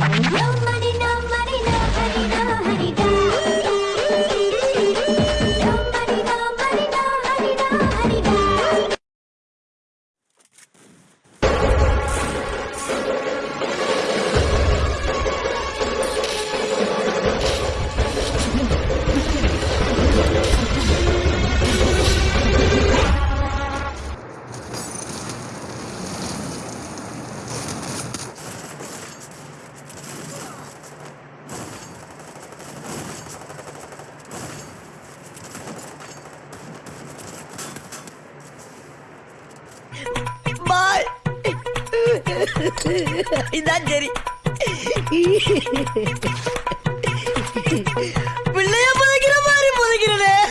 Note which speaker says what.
Speaker 1: bye
Speaker 2: இதான் சரி